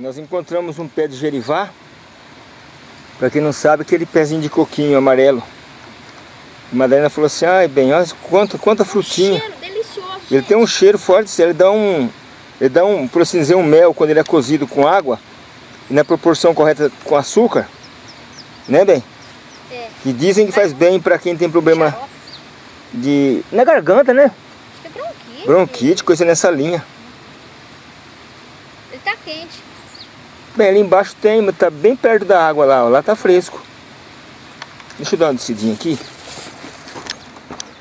Nós encontramos um pé de gerivá. Para quem não sabe, aquele pezinho de coquinho amarelo. A Madalena falou assim, ai bem, olha quanta, quanta frutinha. Um delicioso. Ele tem um cheiro forte, ele dá um, ele dá um, por assim dizer, um mel quando ele é cozido com água e na proporção correta com açúcar, né bem? É. Que dizem que faz bem para quem tem problema de na garganta, né? Acho que é bronquite. Bronquite, coisa nessa linha. Ele tá quente. Bem, ali embaixo tem, mas tá bem perto da água lá, ó, lá tá fresco. Deixa eu dar uma descidinha aqui.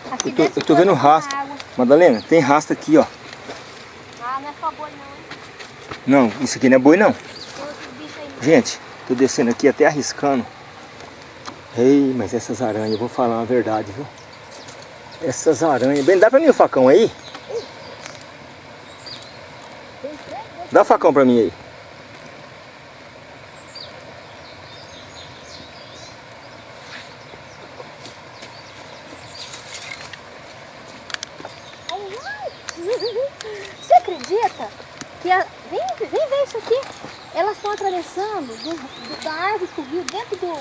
Aqui Eu tô, eu tô vendo a água. Madalena, tem rastro aqui, ó. Ah, não é só boi não, hein? Não, isso aqui não é boi não. Gente, tô descendo aqui até arriscando. Ei, mas essas aranhas, eu vou falar uma verdade, viu? Essas aranhas. Bem, dá pra mim o facão aí? Dá o facão pra mim aí. Você acredita que a... vem, vem ver isso aqui? Elas estão atravessando do, do- da árvore pro rio dentro do,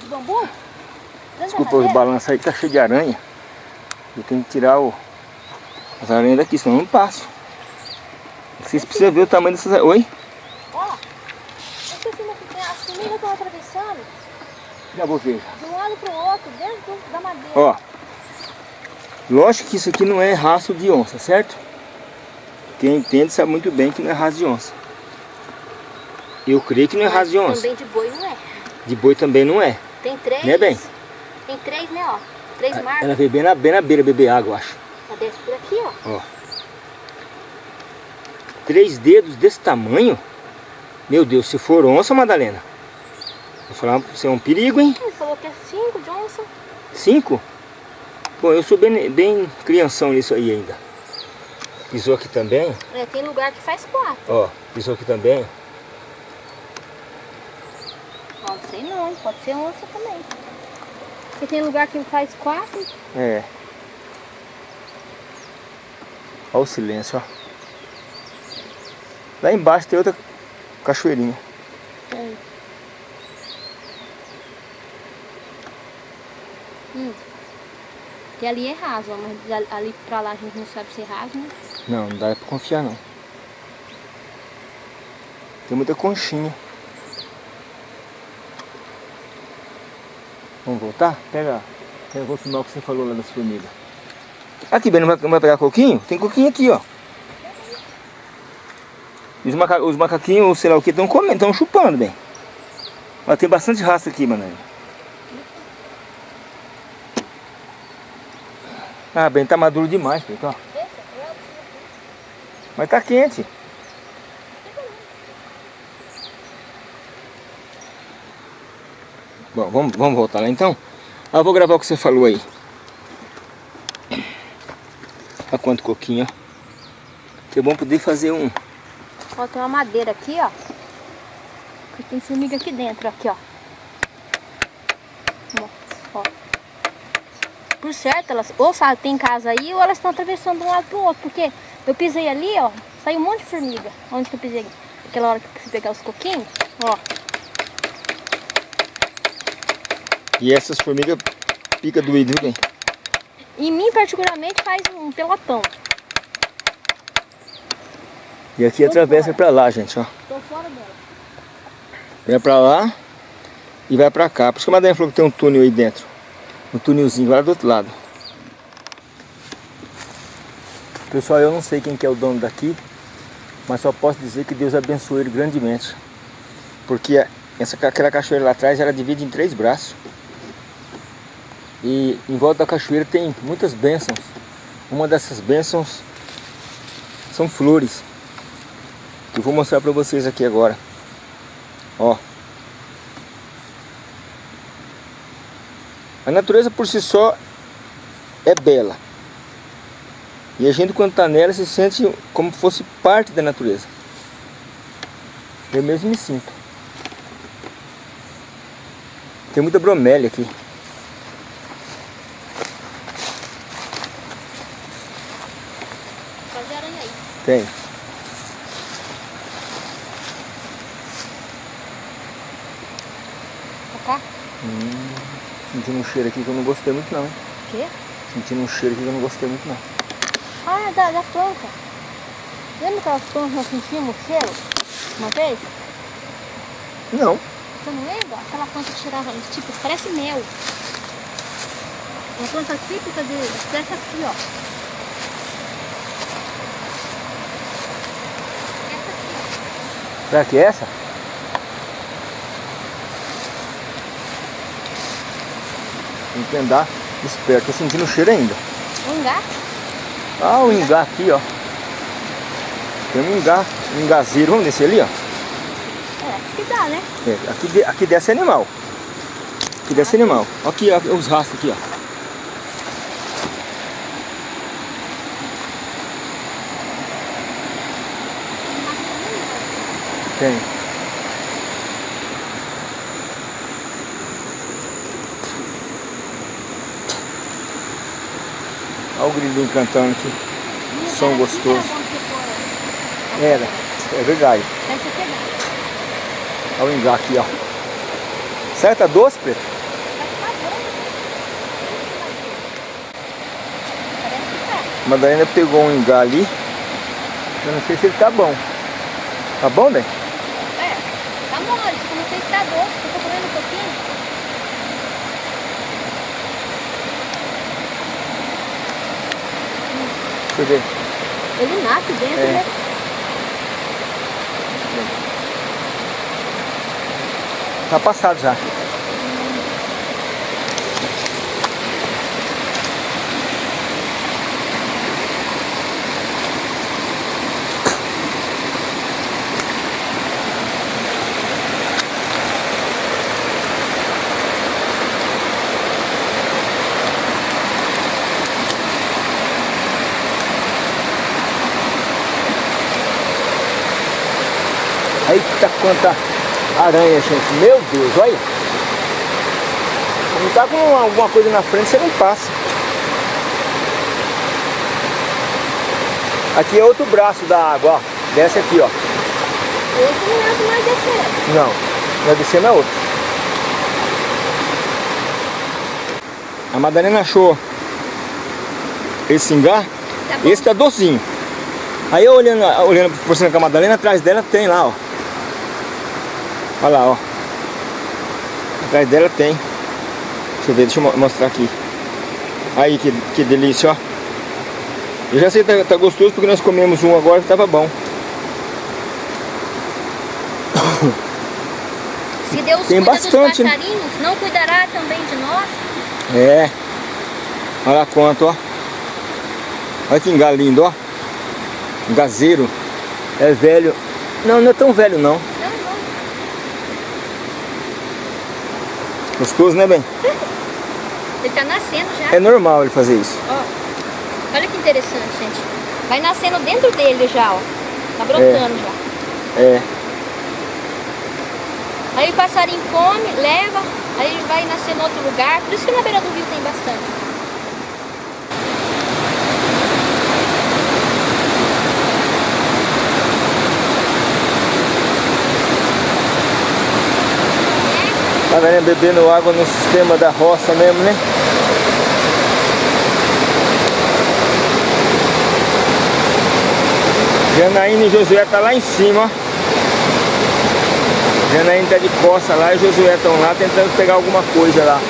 do bambu? Dentro da Desculpa os balanços aí tá cheio de aranha. Eu tenho que tirar o... as aranhas daqui, senão eu não passo. Vocês precisam ver o tamanho dessas aranhas. Oi? Ó, cima que tem- as formigas estão atravessando Já vou ver. de um lado pro outro, dentro da madeira. Ó, lógico que isso aqui não é raço de onça, certo? Quem entende sabe muito bem que não é raça de onça. Eu creio que não é raça de onça. Também de boi não é. De boi também não é. Tem três. Né, bem? Tem três, né, ó. Três marcas. Ela veio bem na, bem na beira beber água, eu acho. Ela desce por aqui, ó. Ó. Três dedos desse tamanho? Meu Deus, se for onça, Madalena. Vou falar pra você, é um perigo, hein? Ele falou que é cinco de onça. Cinco? Pô, eu sou bem, bem crianção nisso aí ainda. Pisou aqui também, É, tem lugar que faz quatro. ó. Pisou aqui também. Não sei não, pode ser onça também. Porque tem lugar que faz quatro. É. Olha o silêncio, ó. Lá embaixo tem outra cachoeirinha. Tem. Hum. Que ali é raso, ó, mas ali- ali pra lá a gente não sabe se é raso, né? Não, não dá pra confiar não. Tem muita conchinha. Vamos voltar? Pega. Filmar o que você falou lá das formigas. Aqui, Ben, não vai, pegar coquinho? Tem coquinho aqui, ó. Os, maca, os macaquinhos, sei lá o que, estão comendo, estão chupando, bem. Mas tem bastante raça aqui, mano. Ah, bem, tá maduro demais, ó. Mas tá quente. Bom, vamos, vamos voltar lá então? Ah, vou gravar o que você falou aí. Olha quanto coquinho, ó. Que é bom poder fazer um... Ó, tem uma madeira aqui, ó. E tem formiga aqui dentro, aqui, ó. Ó, ó. Por certo, elas ou tem casa aí ou elas estão atravessando de um lado pro outro. Porque eu pisei ali, ó, saiu um monte de formiga. Onde que eu pisei? Aquela hora que eu fui pegar os coquinhos, ó. E essas formigas pica doído, viu, bem? Em mim, particularmente, faz um pelotão. E aqui atravessa pra lá, gente, ó. Tô fora dela. Vai pra lá e vai pra cá. Por isso que a Madalena falou que tem um túnel aí dentro. Um túnelzinho lá do outro lado. Pessoal, eu não sei quem que é o dono daqui, mas só posso dizer que Deus abençoe ele grandemente. Porque essa, aquela cachoeira lá atrás, ela divide em três braços. E em volta da cachoeira tem muitas bênçãos. Uma dessas bênçãos são flores. Que eu vou mostrar para vocês aqui agora. Ó. A natureza por si só é bela. E a gente quando está nela se sente como se fosse parte da natureza. Eu mesmo me sinto. Tem muita bromélia aqui. Tem. Tá? Hum, sentindo um cheiro aqui que eu não gostei muito não. Quê? Sentindo um cheiro aqui que eu não gostei muito não. Ah, é da, da planta. Lembra aquelas plantas que nós sentimos o cheiro? Uma vez? Não. Você não lembra? Aquela planta que cheirava, tipo, parece mel. Uma planta típica de, dessa aqui, ó. Será que é essa? Tem que andar esperto. Tô sentindo o cheiro ainda. Gato. Ah, o ingá aqui, ó. Tem um ingá, um ingazeiro. Vamos descer ali, ó. É, acho que dá, né? É, aqui, aqui desce animal. Aqui desce animal. Aqui, ó, os rastros aqui, ó. Tem. Olha o grilinho cantando aqui. Som Era gostoso. Era. Era, é verdade. Olha o ingá aqui, ó. Que tá doce, Preto? Madalena pegou um ingá ali. Eu não sei se ele tá bom. Tá bom, né? É, tá mole. Se não sei se tá doce, eu tô comendo um pouquinho. Eu ver. Ele nasce dentro, É. né? Tá passado já. Aí tá quanta aranha, gente. Meu Deus, olha. Não tá com alguma coisa na frente, você não passa. Aqui é outro braço da água, ó. Desce aqui, ó. Esse não mais descer. Não, vai descendo é outro. A Madalena achou esse ingá, Tá esse tá docinho. Aí eu olhando, olhando, conversando com a Madalena, atrás dela tem lá, ó. Olha lá, ó. Atrás dela tem. Deixa eu ver, deixa eu mo- mostrar aqui. Aí, que, que delícia, ó. Eu já sei que tá, tá gostoso porque nós comemos um agora que tava bom. Se Deus Tem cuida bastante, dos né? passarinhos, não cuidará também de nós? É. Olha lá quanto, ó. Olha que engá lindo, ó. Gazeiro. É velho. Não, não é tão velho não. Não, não. Gostoso, né, bem? Ele tá nascendo já. É normal ele fazer isso. Ó. Olha que interessante, gente. Vai nascendo dentro dele já, ó. Tá brotando já. É. Aí o passarinho come, leva, aí vai nascer em outro lugar. Por isso que na beira do rio tem bastante. Tá? Bebendo água no sistema da roça mesmo, né? Janaína e Josué tá lá em cima, ó. Janaína tá de costa lá e Josué estão lá tentando pegar alguma coisa lá.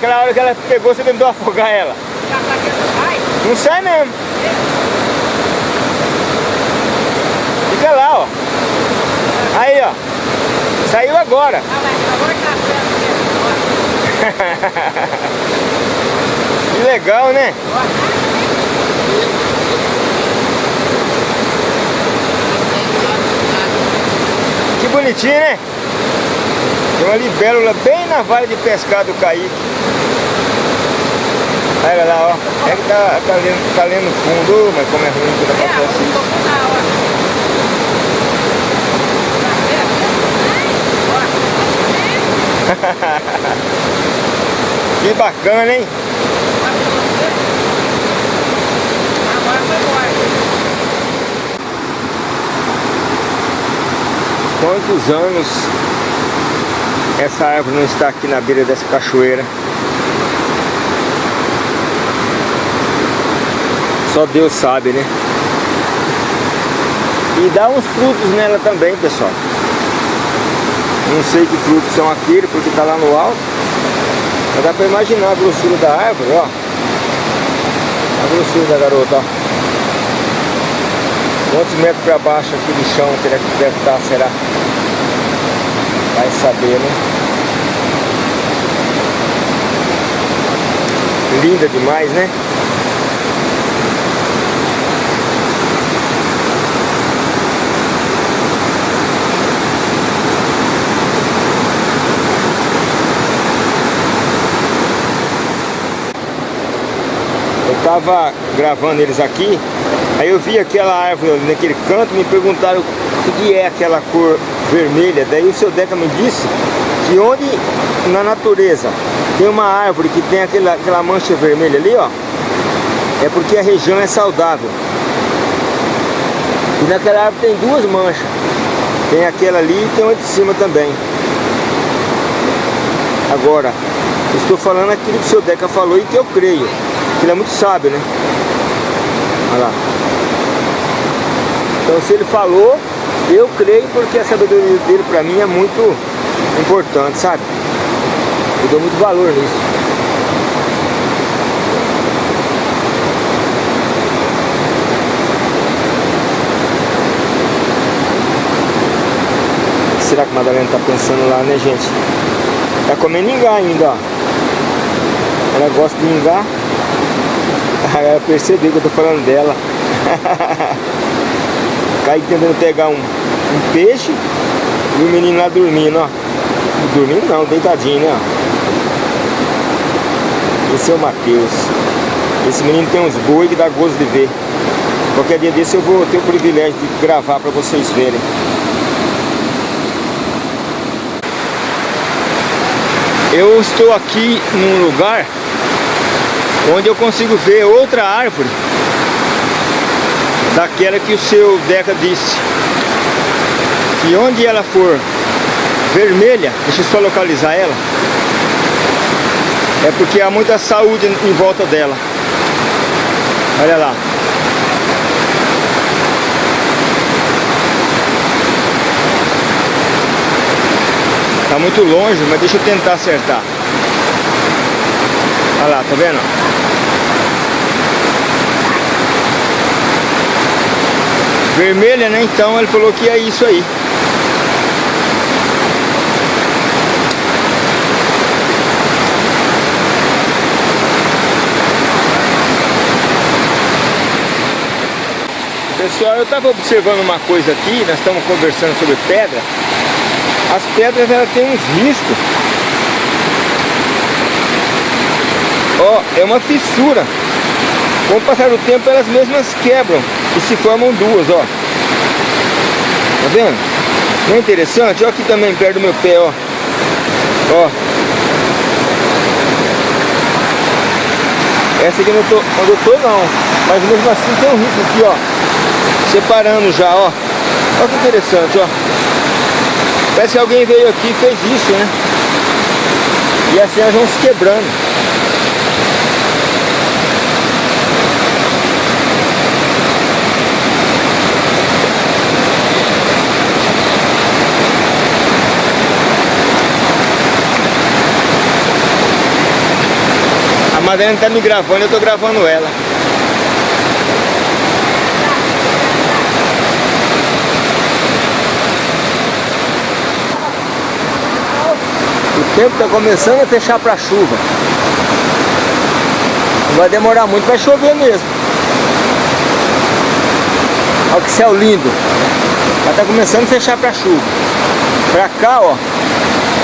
Eu vi ela, aquela hora que ela pegou, você tentou afogar ela. Não sai mesmo. Fica lá, ó. Aí, ó. Saiu agora. que legal, né? Que bonitinho, né? Tem uma libélula bem na vale de pescado do Caíque. Olha lá, ó. É que tá, tá, lendo, tá lendo fundo, mas como é ruim quando acontece isso. que bacana, hein? Quantos anos essa árvore não está aqui na beira dessa cachoeira? Só Deus sabe, né? E dá uns frutos nela também, pessoal. Não sei que frutos são aqueles, porque está lá no alto. Mas dá para imaginar a grossura da árvore, ó. A grossura da garota, ó. Quantos metros para baixo aqui do chão que deve estar, será? Vai saber, né? Linda demais, né? Tava gravando eles aqui, aí eu vi aquela árvore ali naquele canto, me perguntaram o que é aquela cor vermelha, daí o seu Deca me disse que onde na natureza tem uma árvore que tem aquela, aquela mancha vermelha ali, ó, é porque a região é saudável. E naquela árvore tem duas manchas, tem aquela ali e tem uma de cima também. Agora, estou falando aquilo que o seu Deca falou e que eu creio. Ele é muito sábio, né? Olha lá. Então se ele falou, eu creio porque a sabedoria dele para mim é muito importante, sabe? Eu dou muito valor nisso. será que Madalena tá pensando lá, né, gente? Tá comendo ingá ainda, ó. Ela gosta de ingá. Ela percebeu que eu tô falando dela. Kaique tentando pegar um, um peixe e o menino lá dormindo, ó. Dormindo não, deitadinho, né? Esse é o Matheus. Esse menino tem uns boi que dá gosto de ver. Qualquer dia desse eu vou ter o privilégio de gravar para vocês verem. Eu estou aqui num lugar onde eu consigo ver outra árvore daquela que o seu Deca disse que onde ela for vermelha, deixa eu só localizar ela é porque há muita saúde em volta dela olha lá Tá muito longe, mas deixa eu tentar acertar. Olha lá, tá vendo? Vermelha, né? Então ele falou que é isso aí. Pessoal, eu estava observando uma coisa aqui, nós estamos conversando sobre pedra. As pedras elas têm uns riscos. Ó, é uma fissura. Com o passar do tempo elas mesmas quebram e se formam duas, ó. Tá vendo? Não é interessante? Ó aqui também perto do meu pé, ó. Ó. Essa aqui não tô, onde eu não. Mas mesmo assim tem um risco aqui, ó. Separando já, ó. Olha que interessante, ó. Parece que alguém veio aqui e fez isso, né? E assim elas vão se quebrando. Madalena tá me gravando, eu tô gravando ela. O tempo tá começando a fechar para chuva. Não vai demorar muito, vai chover mesmo. Olha que céu lindo. Já tá começando a fechar para chuva. Pra cá, ó,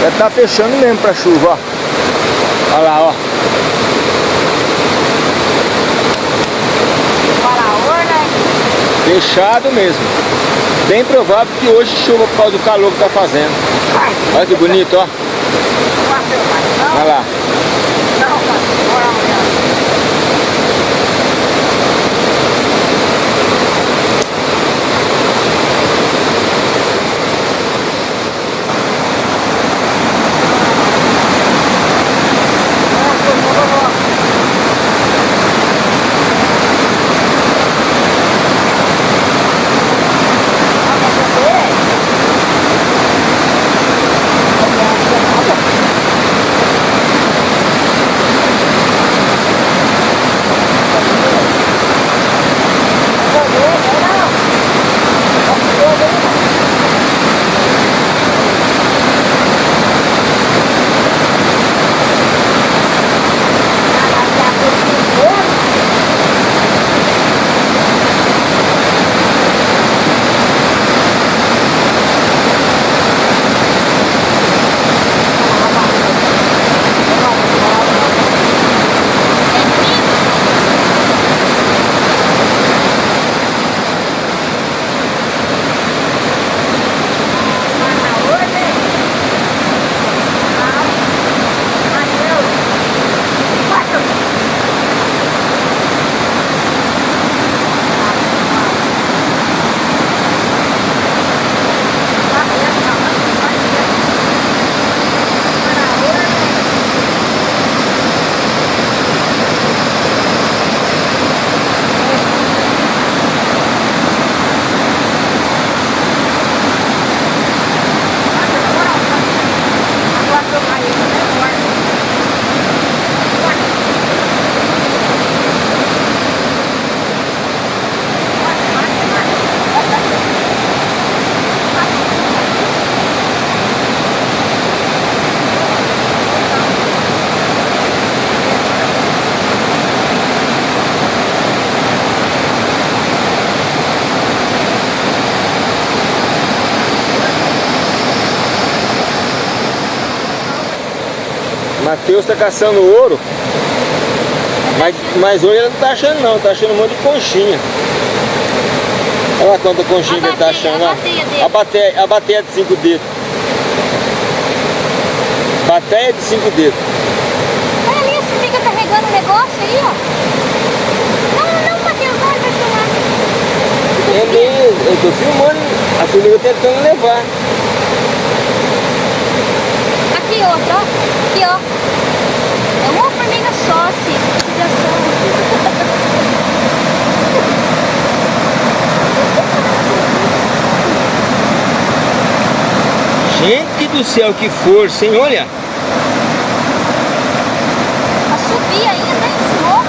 já tá fechando mesmo para chuva, ó. Olha lá, ó. Fechado mesmo. Bem provável que hoje chuva por causa do calor que tá fazendo. Olha que bonito, ó. Olha lá. Matheus tá caçando ouro. Mas, mas hoje ele não tá achando não, tá achando um monte de conchinha. Olha lá quanta conchinha que ele tá achando lá. A bateia, a bateia de cinco dedos. Bateia de cinco dedos. Olha ali, você fica carregando o negócio aí, ó. Não, não, Matheus, vai, vai filmar. É mesmo, eu tô filmando, a formiga tentando levar. Aqui outra, ó. Aqui, ó. É uma formiga só, se Gente do céu, que força, hein? Olha. Pra subir ainda, hein, esse morro.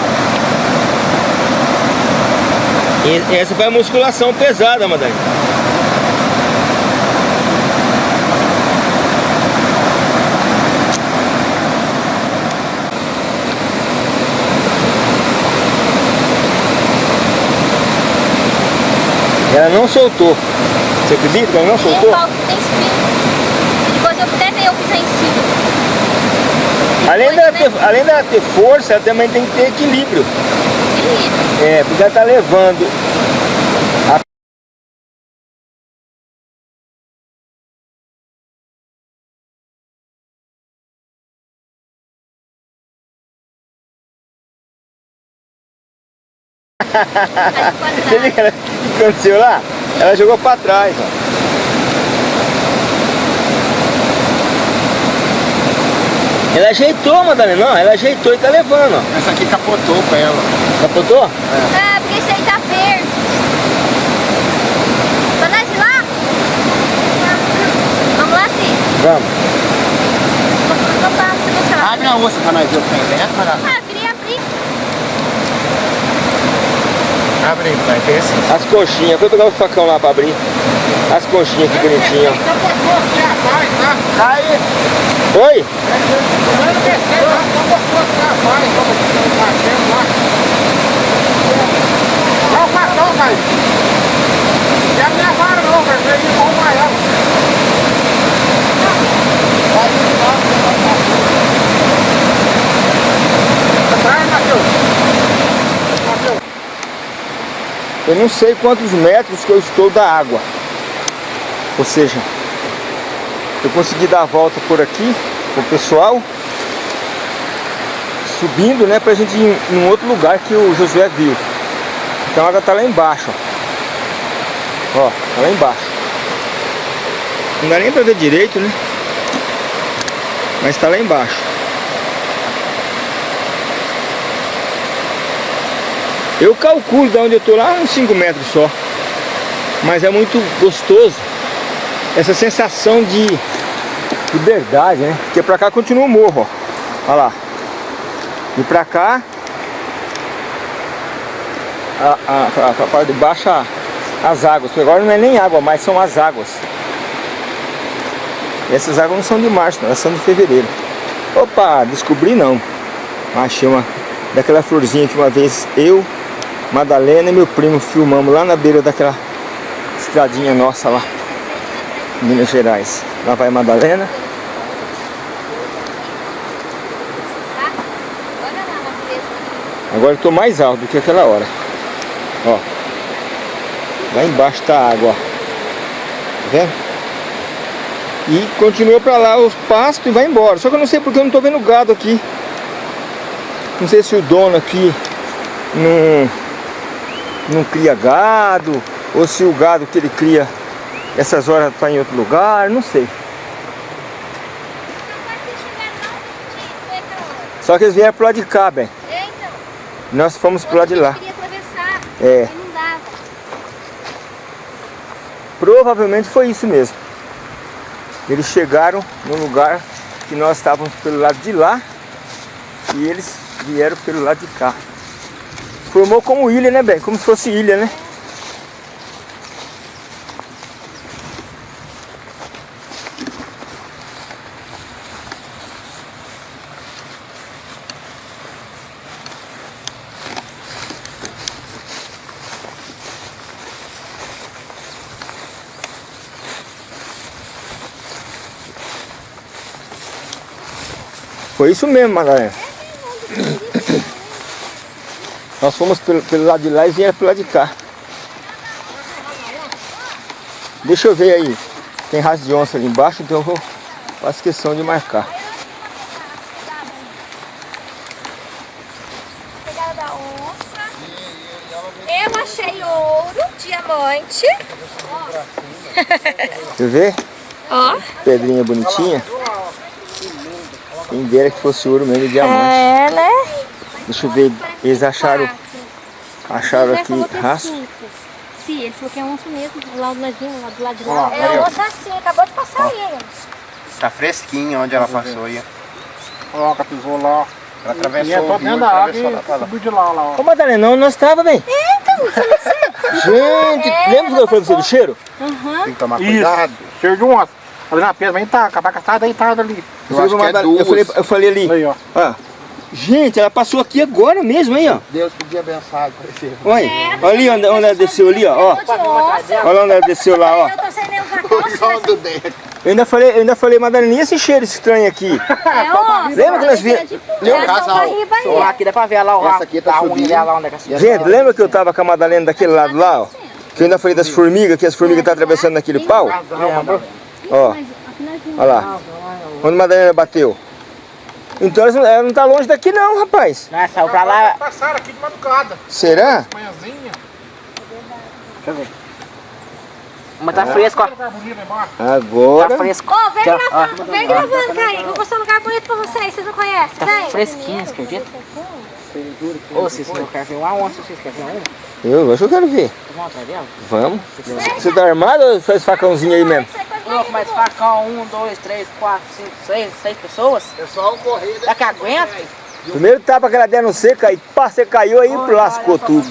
Essa foi a musculação pesada, Madalena. Ela não soltou. Você acredita que ela não soltou? pau que tem espinho. Depois eu até eu pisar em cima. Além dela, ter, além dela ter força, ela também tem que ter equilíbrio. É, porque ela tá levando Você viu o que aconteceu lá? Ela jogou pra trás, ó. Ela ajeitou, Madalena. Não, ela ajeitou e tá levando, ó. Essa aqui capotou com ela. Capotou? É, é porque isso aí tá verde. vamos lá ir lá? Vamos lá, sim? Vamos. Abre a moça pra nós ver o que tem dentro, né, Abre aí pra nós ver. As conchinhas, Vou pegar o facão lá pra abrir. As conchinhas que bonitinhas. Aí, Oi? Olha o cartão, velho. E a minha vara não, velho. Veio de bom maior. Atrás, Matheus. Matheus. Eu não sei quantos metros que eu estou da água. Ou seja, eu consegui dar a volta por aqui com o pessoal. Subindo, né, pra gente ir em um outro lugar que o Josué viu. Então a água tá lá embaixo. Ó, tá lá embaixo. Não dá nem pra ver direito, né? Mas tá lá embaixo. Eu calculo de onde eu tô lá uns 5 metros só. Mas é muito gostoso essa sensação de liberdade, né? Porque pra cá continua o morro, ó. Olha lá. E pra cá, a, a, a, a parte de baixo, a- as águas. Porque agora não é nem água mais, são as águas. E essas águas não são de março, não, elas são de fevereiro. Opa, descobri não. Achei uma daquela florzinha que uma vez eu, Madalena e meu primo filmamos lá na beira daquela estradinha nossa lá. Minas Gerais. Lá vai Madalena. Agora eu tô mais alto do que aquela hora. Ó. Lá embaixo tá a água. Tá vendo? E continua pra lá os pastos e vai embora. Só que eu não sei porque eu não tô vendo gado aqui. Não sei se o dono aqui não, não cria gado. Ou se o gado que ele cria essas horas tá em outro lugar. Não sei. Só que eles vieram pro lado de cá, bem. É, então. Nós fomos pro lado de lá. Queria atravessar. É. Não dava. Provavelmente foi isso mesmo. Eles chegaram no lugar que nós estávamos pelo lado de lá e eles vieram pelo lado de cá. Formou como ilha, né, bem? Como se fosse ilha, né? Foi isso mesmo, Madalena. Nós fomos pelo, pelo lado de lá e vieram pelo lado de cá. Deixa eu ver aí. Tem raça de onça ali embaixo, então eu vou faço questão de marcar. Pegada da onça. Eu achei ouro, diamante. Quer ver? Ó. Pedrinha bonitinha. Quem dera que fosse ouro mesmo e diamante. É, né? Deixa eu ver. Eles acharam, acharam aqui raça. Sim, ele falou que é onça mesmo. Lá nós vimos, lá do lado de Ó, lá. aí, ó. onça sim, acabou de passar aí. Tá fresquinho onde ela passou aí. Coloca tesoura lá. Ela E atravessou é o rio, dentro da atravessou lá pra e lá. subiu de lá, lá, ó. Ô Madalena, onde nós estávamos, bem? Gente, lembra que eu falei pra você do cheiro? Tem que tomar Isso. cuidado. Cheiro de onça. Ali na pedra, vem tá, a cabaca tá deitada ali. Eu acho que é eu, falei, eu falei ali. Aí, ó. Ó, gente, ela passou aqui agora mesmo, aí, ó. Deus podia abençoar. Olha, olha ali onde, onde ela desceu ali, ó. Olha onde ela desceu lá, ó. Eu tô sem nem usar calça. do dedo. Eu ainda falei, eu ainda falei, Madalena, e esse cheiro estranho aqui? É. Lembra que nós vi- Lembra? casal. Aí. Aqui dá pra ver lá, ó. Essa aqui tá subindo. dela lá onde é que é a Gente, lembra que eu tava com a Madalena daquele lado lá, ó? Que eu ainda falei das formigas, que as formigas tá atravessando naquele pau? Ó, olha lá. Onde a Madalena bateu. Então ela não- ela não tá longe daqui não, rapaz. Não, saiu pra lá. Passaram aqui de madrugada. Será? Manhãzinha. Mas tá fresco, ó. Tá bonito lá embaixo. Agora. Tá fresco. Ô, vem Tá, gravando, vem gravando, Caí. Vou mostrar um lugar bonito pra vocês, vocês não conhecem. Tá Vem. fresquinho, você acredita? Não querem ver uma onça, vocês querem ver uma? Eu acho que eu quero ver. Vamos atrás dela? Vamos. Você tá armado ou faz facãozinho aí mesmo? Louco, mas facão, um, dois, três, quatro, cinco, seis, seis pessoas? É só o correr Será que aguenta? Primeiro tapa que ela der no seco, aí pá, você caiu aí Olha, lascou olha, só tudo.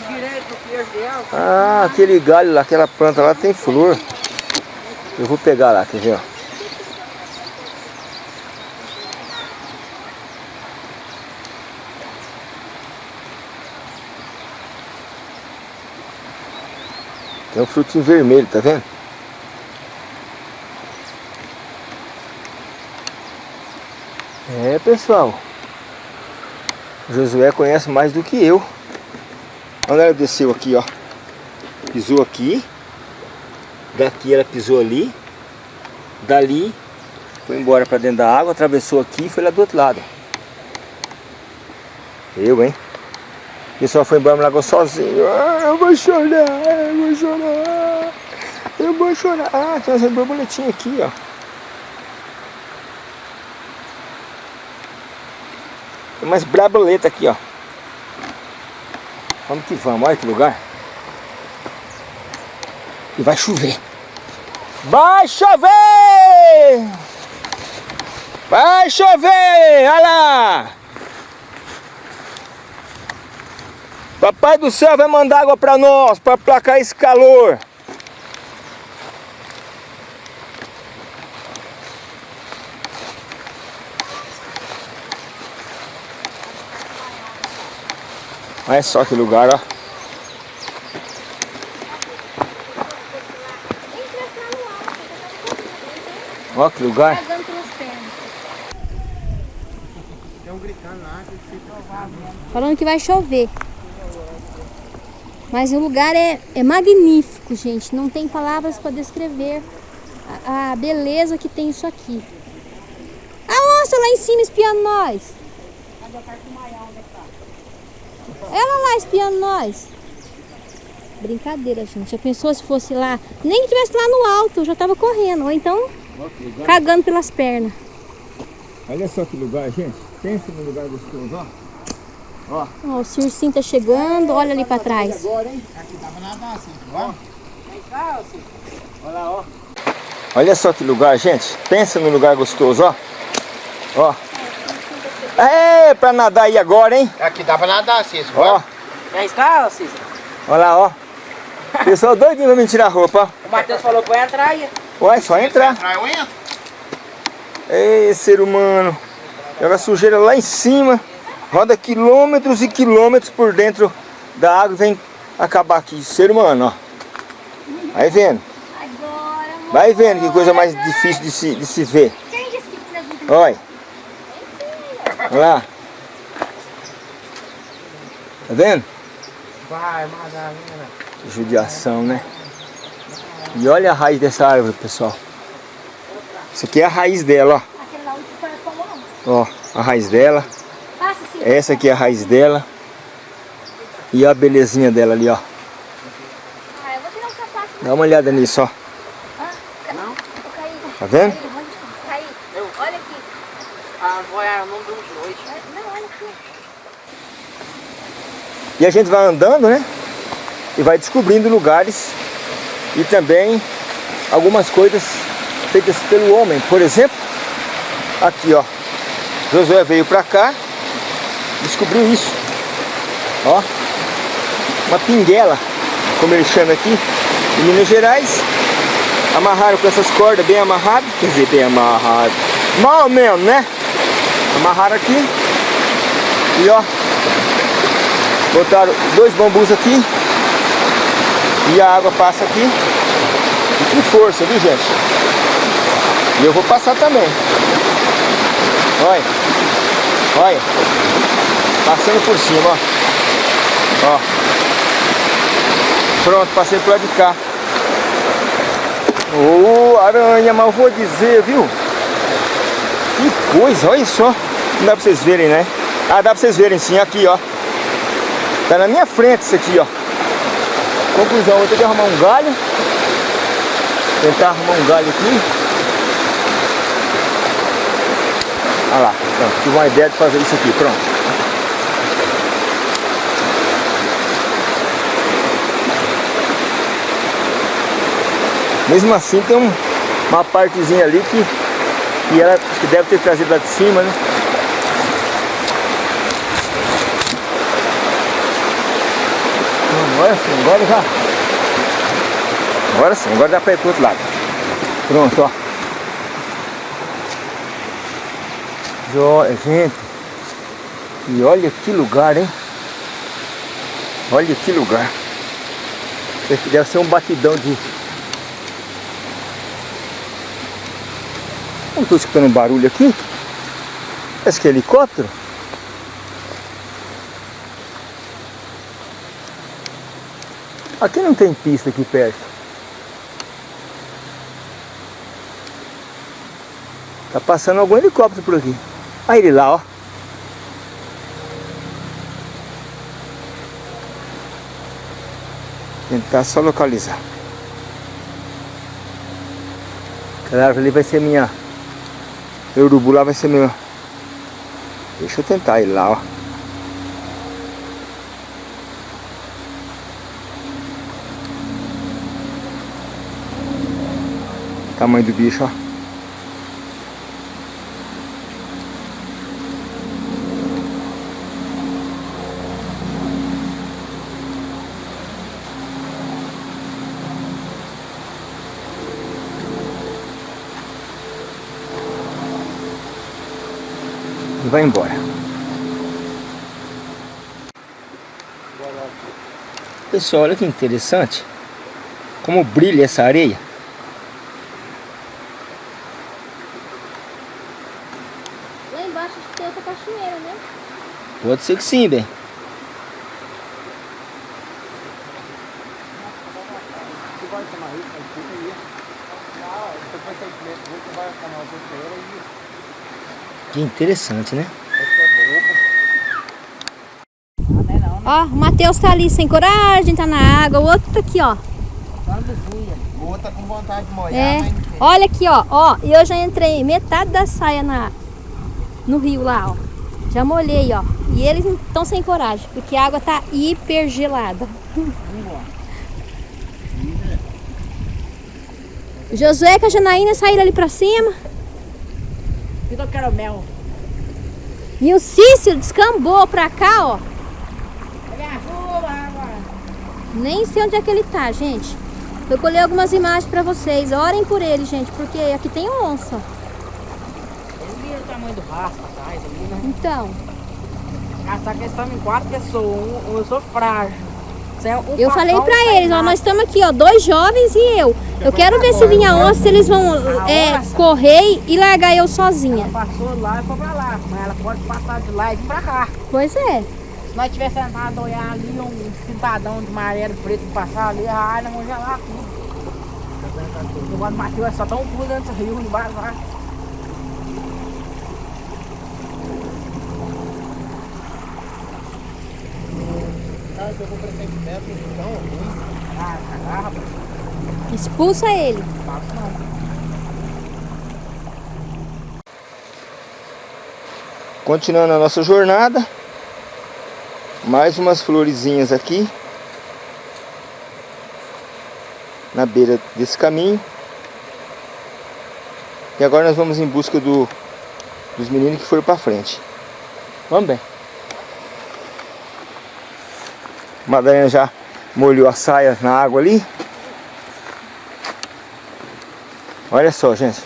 Ah, aquele galho lá, aquela planta lá tem flor. Eu vou pegar lá, quer ver? ó? Tem um frutinho vermelho, tá vendo? É, pessoal. Josué conhece mais do que eu. Quando ela desceu aqui, ó. Pisou aqui. Daqui ela pisou ali. Dali foi embora para dentro da água, atravessou aqui e foi lá do outro lado. Eu, hein? O pessoal foi embora, me largou sozinho. Ah, eu vou chorar, eu vou chorar. Eu vou chorar. Ah, tem umas borboletinhas aqui, ó. Tem umas braboletas aqui, ó. Vamos que vamos, olha que lugar. E vai chover. Vai chover! Vai chover! Olha lá! Papai do céu vai mandar água para nós, para placar esse calor. Olha só que lugar, ó. Ó que lugar. Falando que vai chover. Mas o lugar é, é magnífico, gente. Não tem palavras para descrever a, a beleza que tem isso aqui. A onça lá em cima espiando nós. Ela lá espiando nós. Brincadeira, gente. Já pensou se fosse lá? Nem que estivesse lá no alto, eu já tava correndo. Ou então cagando pelas pernas. Olha só que lugar, gente. Pensa no lugar gostoso, ó. Ó. Ó, o Circinho tá chegando, olha ali pra trás. Agora, hein? Aqui dá pra nadar assim, vamos? Vem cá, Cícero. Olha lá, ó. Olha só que lugar, gente. Pensa no lugar gostoso, ó. Ó. É, pra nadar aí agora, hein? Aqui dá pra nadar assim, Ó. Quer arriscar, Cícero? Olha lá, ó. Pessoal doidinho pra me tirar a roupa, O Matheus falou que vai entrar aí. ó. Ué, só entrar. Entrar eu entro. Ei, ser humano. Joga sujeira lá em cima. Roda quilômetros e quilômetros por dentro da água e vem acabar aqui. Ser humano, ó. Vai vendo. Agora, Vai vendo que coisa mais difícil de se, de se ver. Quem disse que precisa de Olha. Olha lá. Tá vendo? Vai, Madalena. Que judiação, né? E olha a raiz dessa árvore, pessoal. Isso aqui é a raiz dela, Aquele lá onde foi a palma, ó. Ó, a raiz dela. Essa aqui é a raiz dela. E a belezinha dela ali, ó. Ah, eu vou tirar o sapato. Dá uma olhada nisso, ó. Ah. Tá vendo? Caí, onde? Caí. Olha aqui. Ah, não deu de noite. Não, olha aqui. E a gente vai andando, né? E vai descobrindo lugares e também algumas coisas feitas pelo homem. Por exemplo, aqui ó, Josué veio pra cá, descobriu isso. Ó, uma pinguela, como eles chamam aqui, em Minas Gerais. Amarraram com essas cordas bem amarradas, quer dizer, bem amarrado. Mal mesmo, né? Amarraram aqui e ó, botaram dois bambus aqui e a água passa aqui e com força, viu gente? E eu vou passar também. Olha, olha, passando por cima, ó. Ó. Pronto, passei pro lado de cá. Ô, aranha, mas eu vou dizer, viu? Que coisa, olha só. Não dá pra vocês verem, né? Ah, dá pra vocês verem sim, aqui, ó. Tá na minha frente isso aqui, ó. Conclusão, vou ter que arrumar um galho. Tentar arrumar um galho aqui. Olha lá, pronto. Tive uma ideia de fazer isso aqui, pronto. Mesmo assim tem um, uma partezinha ali que, que, ela, que deve ter trazido lá de cima, né? Agora sim, agora já. Agora sim, agora dá pra ir pro outro lado. Pronto, ó. Joia, gente. E olha que lugar, hein? Olha que lugar. Deve ser um batidão de Eu estou escutando um barulho aqui. Parece que é helicóptero. Aqui não tem pista aqui perto. Tá passando algum helicóptero por aqui. Olha ele lá, ó. Tentar só localizar. Árvore ali vai ser minha... O urubu lá vai ser meu... Deixa eu tentar ir lá, ó. Tamanho do bicho, ó. E vai embora. Pessoal, olha que interessante. Como brilha essa areia. Lá embaixo acho que tem outra cachoeira, né? Pode ser que sim, bem. Que interessante, né? Ó, o Matheus tá ali sem coragem, tá na água. O outro tá aqui, ó. O outro tá com vontade de molhar, É. Olha aqui, ó. Ó, e eu já entrei metade da saia na, no rio lá, ó. Já molhei, ó. E eles estão sem coragem, porque a água tá hiper gelada. Josué com a Janaína saíram ali pra cima. E o Cícero descambou pra cá, ó. Nem sei onde é que ele tá, gente. Eu colhei algumas imagens pra vocês. Orem por ele, gente, porque aqui tem onça. Viram o tamanho do rastro atrás ali, né? Então, Ah, só que eles estão em quatro pessoas. Eu sou frágil. É um eu falei não eles, ó, nós estamos aqui, ó, dois jovens e eu. Eu quero ver se vinha onça, se eles vão é, correr e largar eu sozinha. Ela passou lá e foi pra lá. Mas ela pode passar de lá e vir pra cá. Pois é. Se nós tiver sentado a olhar ali, um cidadão de amarelo preto passar ali, ah, nós vamos gelar tudo. O do Matheus é só tão puro dentro do rio, embaixo lá. Eu vou pressentimento, então, ruim. Ah, rapaz. Expulsa ele. Não. Continuando a nossa jornada. Mais umas florezinhas aqui. Na beira desse caminho. E agora nós vamos em busca do, dos meninos que foram para frente. Vamos bem. Madalena já molhou a saia na água ali. Olha só, gente.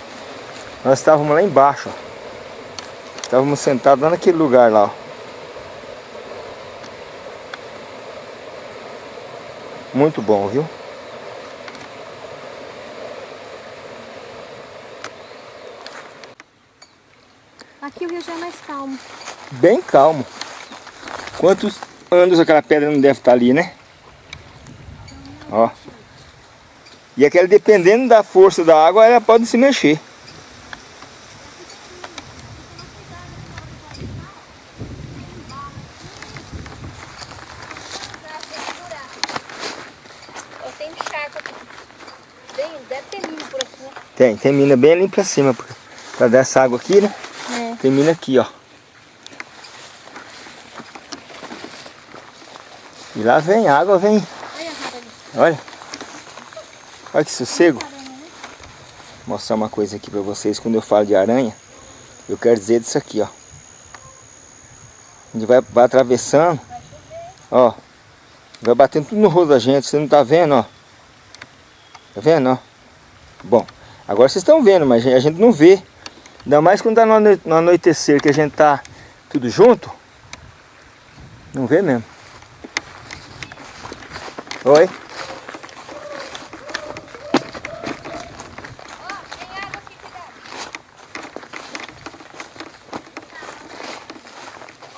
Nós estávamos lá embaixo, ó. Estávamos sentados lá naquele lugar lá, ó. Muito bom, viu? Aqui o rio já é mais calmo. Bem calmo. Quantos anos aquela pedra não deve estar ali, né? Ó. E aquela, dependendo da força da água, ela pode se mexer. Né? Tem, tem mina bem ali pra cima. Pra, pra dar essa água aqui, né? É. Tem mina aqui, ó. E lá vem água, vem. Olha. Olha. Que sossego. Vou mostrar uma coisa aqui pra vocês. Quando eu falo de aranha, eu quero dizer disso aqui, ó. A gente vai, vai atravessando. Ó. Vai batendo tudo no rosto da gente, você não tá vendo, ó. Tá vendo, ó? Bom, agora vocês estão vendo, mas a gente não vê. Ainda mais quando tá no anoitecer, que a gente tá tudo junto. Não vê mesmo. Oi? Olha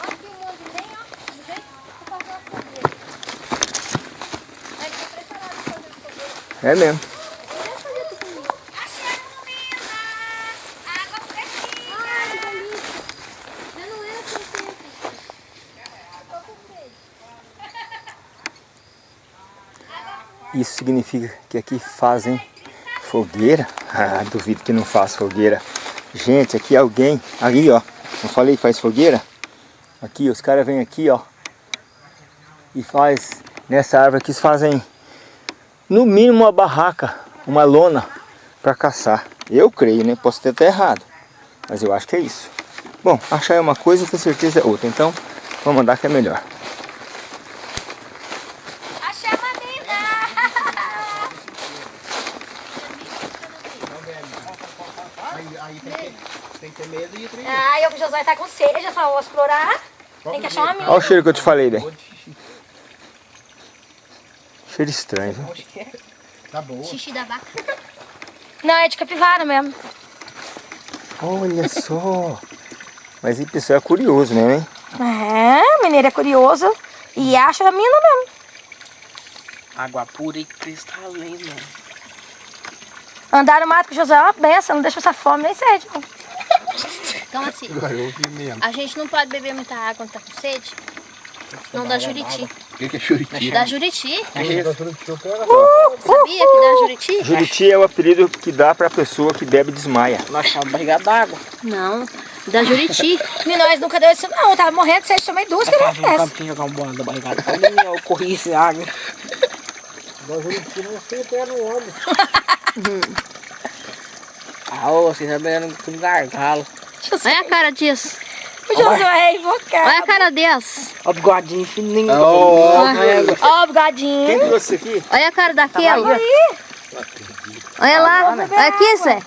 aqui o mundo bem, ó. Do jeito que eu faço uma fogueira. Aí eu tô preparado pra fazer fogueira. É mesmo. Eu ia fazer tudo comigo. Água fresquinha. Ai, que delícia. Eu não ia assim sempre. Eu tô com sede. Isso significa que aqui fazem fogueira? Ah, duvido que não faz fogueira. Gente, aqui alguém, ali ó, não falei faz fogueira? Aqui, os caras vêm aqui ó, e faz, nessa árvore aqui, eles fazem no mínimo uma barraca, uma lona para caçar. Eu creio, né? Posso ter até errado, mas eu acho que é isso. Bom, achar é uma coisa ter certeza é outra, então vamos andar que é melhor. Achei a mamina. Aí, aí tem, que, tem que ter medo e trem. Ai, o Josué tá com vou explorar. Tem que achar uma mina. Olha o cheiro que eu te falei, né? Cheiro estranho, viu? Tá boa. Xixi da vaca. Não, é de capivara mesmo. Olha só. Mas esse pessoal é curioso mesmo, hein? É, o mineiro é curioso e acha a mina mesmo. Água pura e cristalina. Andar no mato com o Josué é uma benção, não deixa passar fome nem sede. Não. Então assim, eu a gente não pode beber muita água quando tá com sede. Não dá juriti. O que, que é churiti? Dá juriti? É Sabia que dá juriti? Juriti é o apelido que dá pra pessoa que bebe e desmaia. Nós chamamos barriga d'água. Não, dá juriti. E nós nunca deu isso não, eu tava morrendo sede, tomei duas que não no acontece. campinho jogar um bola da barriga d'água. Eu corri esse água. Ah, ô, vocês estão bebendo com gargalo. Olha a cara disso. O Josué é invocado. Olha a cara desse. Ó, o bigodinho fininho. Ó, Ó o bigodinho. Quem trouxe isso aqui? Olha a cara daquela. Olha lá. Olha aqui, Zé.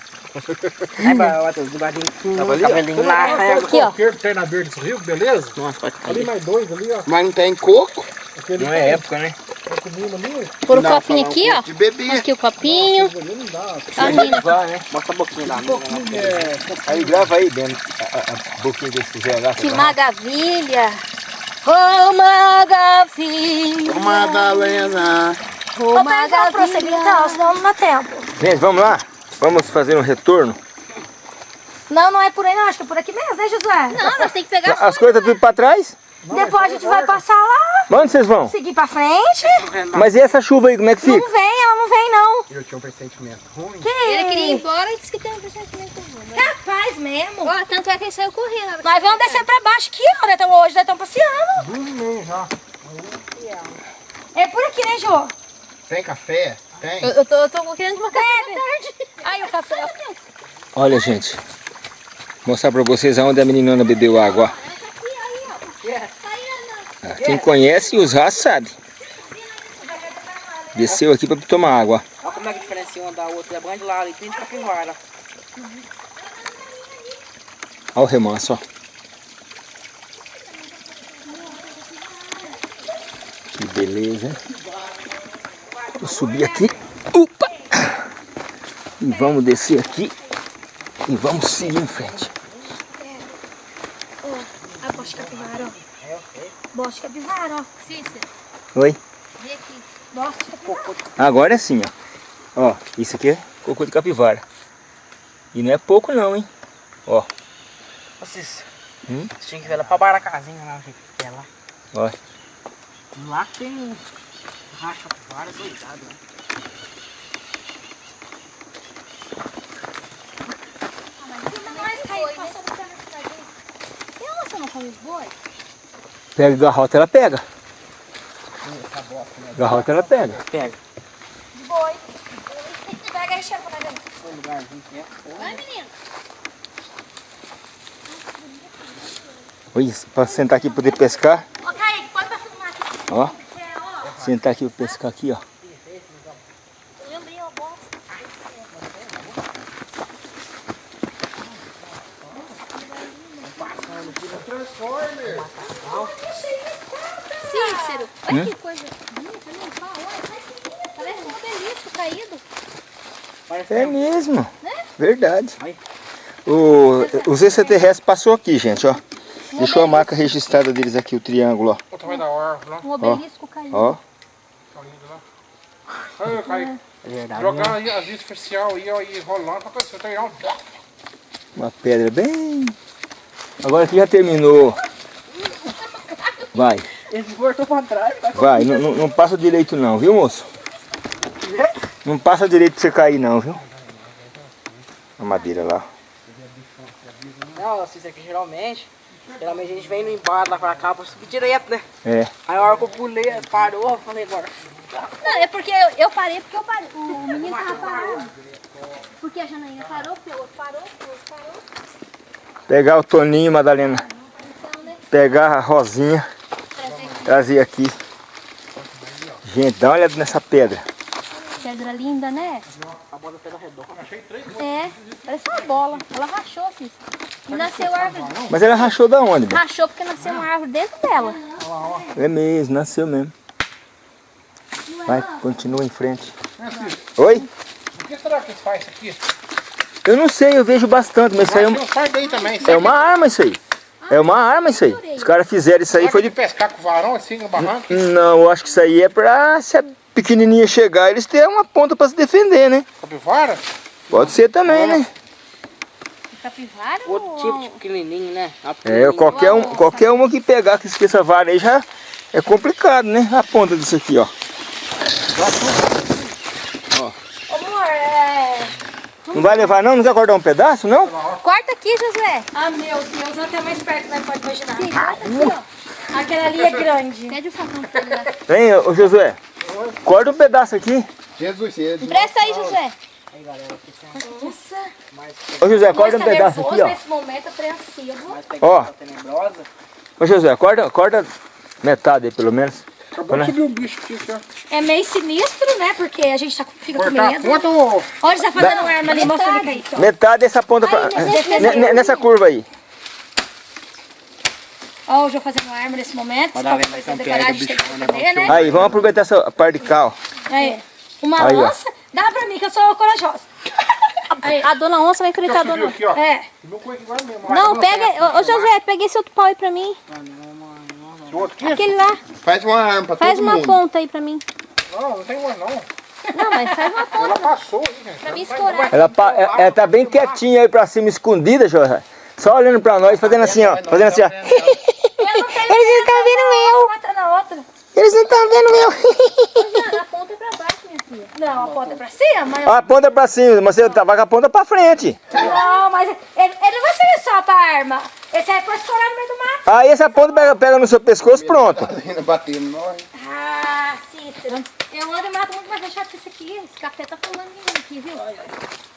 Aí, vai, o bigodinho fininho, o cabelinho lá. aí, Aqui, ó. coqueiro que tem na beira desse rio, beleza? Nossa, pode Ali mais dois ali, ó. Mas não tem coco? Aquele Não é época, né? Tá. Pôr o Não, copinho um aqui, ó. coco De bebê. Aqui o copinho. Ali não dá. A mina. Vai, né? Mostra a boquinha lá. Aí grava aí, dentro, a, a, a boquinha que eles fizeram lá. Que maravilha. Oh, maravilha. Madalena. Oh, maravilha. Então, senão não dá tempo. Gente, vamos lá? Vamos fazer um retorno? Não, não é por aí não. Acho que é por aqui mesmo, né, Josué? Não, nós temos que pegar As coisas tá tudo pra trás? Depois a gente vai passar lá, Onde vocês vão? seguir pra frente. Mas e essa chuva aí, como é que fica? Não vem, ela não vem, não. Eu tinha um pressentimento ruim. Ele queria ir embora e disse que tem um pressentimento ruim. né? Capaz mesmo. Ó, tanto é que ele saiu correndo. Nós vamos descer pra baixo aqui, ó. Estamos hoje, nós estamos passeando. Duas e meia já. É por aqui, né, Jô? Tem café? Tem. Eu, eu tô, eu tô querendo uma café. Aí o café. Olha, gente. Mostrar pra vocês aonde a meninona bebeu água. ó. Ah, Quem conhece os ratos sabe. Desceu aqui pra tomar água. Olha como é que diferencia uma da outra. É bom de lá ali, tem de capivara. Olha o remanso, ó. Que beleza. hein? Vou subir aqui. Opa! E vamos descer aqui. E vamos seguir em frente. A bosta capivara, ó. Bosta capivara, ó. Cícero, Oi? vem aqui. Bosta capivara. Agora é assim, ó. Ó, isso aqui é cocô de capivara. E não é pouco não, hein? Ó, Vocês, Hum? vocês tinham que ver ela pra bar a casinha lá, gente. É lá. ó. Lá tem um racha capivara doidado, né? Mas caiu, passou no pé na cidade. Tem uma você não come os boi? Pega garrota, ela pega. Garrota, ela pega. Pega. De boi. Pega aí, cheiro pra nós ver. Um lugarzinho que é. Vai, menino. Olha isso, pra sentar aqui e poder pescar. Ó, Kaique, pode pra filmar aqui. Ó, Sentar aqui pra pescar aqui, ó. Eu lembrei a bosta. Cícero, olha que coisa bonita, não fala, olha, parece um obelisco caído. É mesmo. Verdade. O, os extraterrestres passou aqui, gente, ó. Deixou a marca registrada deles aqui, o triângulo, ó. O tamanho da árvore lá. Um obelisco. Ó. Tá lindo lá. Aí, Kaique. É verdade. Jogando aí as ó, e rolando. Tá? Uma pedra bem... Agora que já terminou. Vai, Ele voltou pra trás. Tá? vai. Não, não- não passa direito não, viu, moço? Não passa direito pra você cair não, viu? A madeira lá. Não, assim, isso aqui geralmente. Geralmente a gente vem no embate lá pra cá pra subir direto, né? É. Aí a hora que eu pulei, parou, eu falei agora. Não, é porque eu, eu parei porque eu parei. O menino tava parado. Porque a Janaína parou, porque o outro parou, porque o outro parou. Pegar o Toninho, Madalena. Então, né? Pegar a Rosinha. Trazer aqui. Trazer aqui. Gente, dá uma olhada nessa pedra. Pedra linda, né? A bola pela redonda. É, parece uma bola. Ela rachou, filho. E nasceu árvore. Mas ela rachou da onde? Bê? Rachou porque nasceu uma árvore dentro dela. É mesmo, nasceu mesmo. Vai, continua em frente. Oi? Por que será que eles fazem isso aqui? Eu não sei, eu vejo bastante, mas isso aí é, um- faz daí também. é uma arma isso aí. É uma arma isso aí. Os caras fizeram isso aí, Será foi que de... pescar com varão assim no barranco? Não, eu acho que isso aí é pra se pequenininha chegar, eles terem uma ponta pra se defender, né? Capivara? Pode ser também, né? Capivara Outro ou... tipo de pequenininho, né? É, qualquer, um, qualquer uma que pegar com essa vara aí já é complicado, né? A ponta disso aqui, ó. Amor, é... Não vai levar não? Não quer cortar um pedaço, não? Corta aqui, Josué. Ah, meu Deus, até mais perto, né? Pode imaginar. Sim, aqui, ó. Aquela ali é grande. Pede o facão pra ele lá. Vem, ô Josué. Corta um pedaço aqui. Jesus, Jesus. Empresta aí, Josué. Nossa, Ô José, corta um tá pedaço nervoso aqui, ó. nesse momento apreensivo. Ó. tenebrosa. Ô José, corta, corta metade aí, pelo menos. Acabou de subir um bicho aqui, ó. É meio sinistro, né? Porque a gente tá, fica com Cortar medo. quanto? Olha, tá fazendo uma arma ali, mostra ali, Kaique, ó. Metade dessa ponta pra... Ne- ne- Nessa curva aí. Ó, o João fazendo uma arma nesse momento. Se Madalena, for fazer pega o decorar, a gente tem que bichão, né, né? Aí, vamos aproveitar essa parte de cá, ó. Aí, uma Aí, ó. lança, dá pra mim que eu sou corajosa. Aí, A dona onça vai enfrentar a dona... aqui, ó. é. Não, Vai, pega... vai, Ô, Josué, pega esse outro pau aí pra mim. Aqui? Aquele lá. Faz uma arma pra Faz todo uma ponta aí pra mim. Não, não tem mais não. Não, mas faz uma ponta Ela passou aí, gente. pra mim vai- escorar. Ela, pa- ela, ela tá bem quietinha aí pra cima, escondida, José. Só olhando pra nós, fazendo assim, ó. Fazendo assim, ó. Eles não estão vendo eu. Eles não estão vendo eu. A ponta é pra baixo, minha filha. Não, a ponta é pra cima, a ponta pra cima, mas você tá vai com a ponta pra frente. Não, mas ele, ele não vai servir só pra arma. Esse aí é pra escorar no meio do mato. Aí essa ponta pega, pega no seu pescoço, pronto. Ainda batendo nós. Ah, Cícero. Eu ando e mato muito mais deixado que esse aqui. Esse café tá pulando em mim aqui, viu?